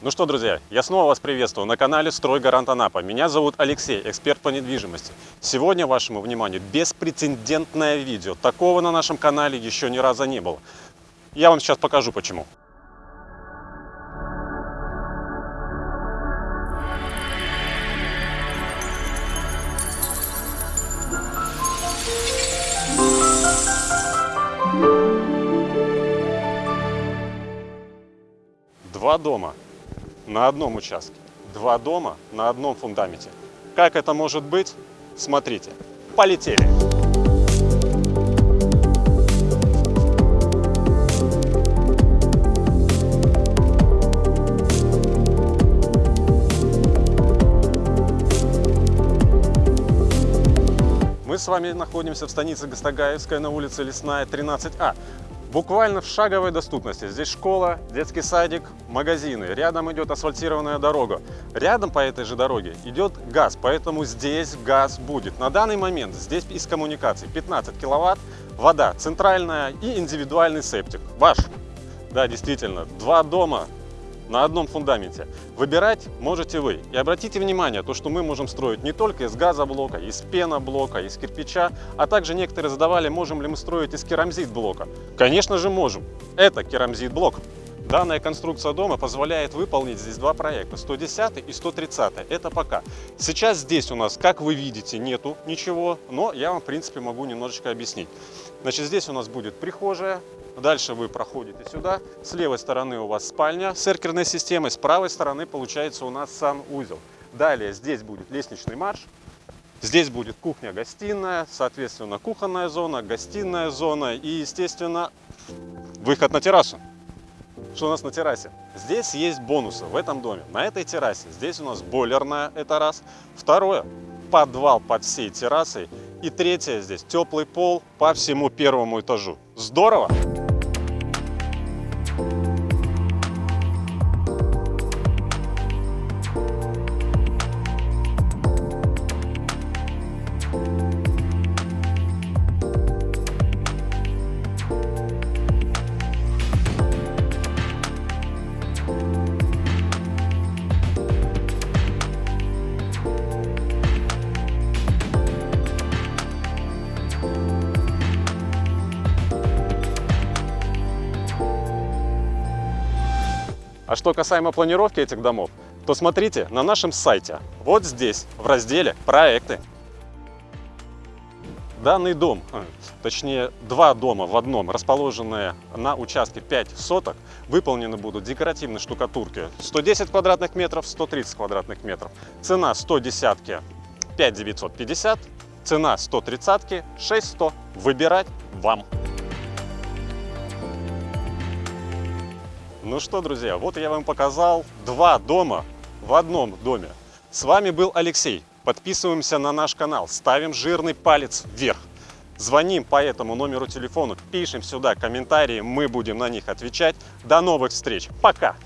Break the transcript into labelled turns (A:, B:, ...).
A: Ну что, друзья, я снова вас приветствую на канале «Стройгарант Анапа». Меня зовут Алексей, эксперт по недвижимости. Сегодня вашему вниманию беспрецедентное видео. Такого на нашем канале еще ни разу не было. Я вам сейчас покажу почему. Два дома на одном участке. Два дома на одном фундаменте. Как это может быть? Смотрите. Полетели! Мы с вами находимся в станице Гастагаевская на улице Лесная, 13А. Буквально в шаговой доступности. Здесь школа, детский садик, магазины. Рядом идет асфальтированная дорога. Рядом по этой же дороге идет газ, поэтому здесь газ будет. На данный момент здесь из коммуникаций 15 киловатт, вода центральная и индивидуальный септик. Ваш. Да, действительно, два дома на одном фундаменте. Выбирать можете вы. И обратите внимание, то, что мы можем строить не только из газоблока, из пеноблока, из кирпича, а также некоторые задавали, можем ли мы строить из керамзит-блока. Конечно же можем. Это керамзит-блок. Данная конструкция дома позволяет выполнить здесь два проекта, 110 и 130. Это пока. Сейчас здесь у нас, как вы видите, нету ничего, но я вам, в принципе, могу немножечко объяснить. Значит, здесь у нас будет прихожая, Дальше вы проходите сюда. С левой стороны у вас спальня с эркерной системой, с правой стороны получается у нас санузел. Далее здесь будет лестничный марш. Здесь будет кухня-гостиная, соответственно, кухонная зона, гостиная зона и, естественно, выход на террасу. Что у нас на террасе? Здесь есть бонусы в этом доме. На этой террасе здесь у нас бойлерная, это раз. Второе, подвал под всей террасой. И третье здесь теплый пол по всему первому этажу. Здорово! А что касаемо планировки этих домов, то смотрите на нашем сайте, вот здесь, в разделе «Проекты». Данный дом, э, точнее два дома в одном, расположенные на участке 5 соток, выполнены будут декоративной штукатурки 110 квадратных метров, 130 квадратных метров. Цена 110 5950, цена 130 6100. Выбирать вам. Ну что, друзья, вот я вам показал два дома в одном доме. С вами был Алексей. Подписываемся на наш канал, ставим жирный палец вверх. Звоним по этому номеру телефона, пишем сюда комментарии, мы будем на них отвечать. До новых встреч. Пока!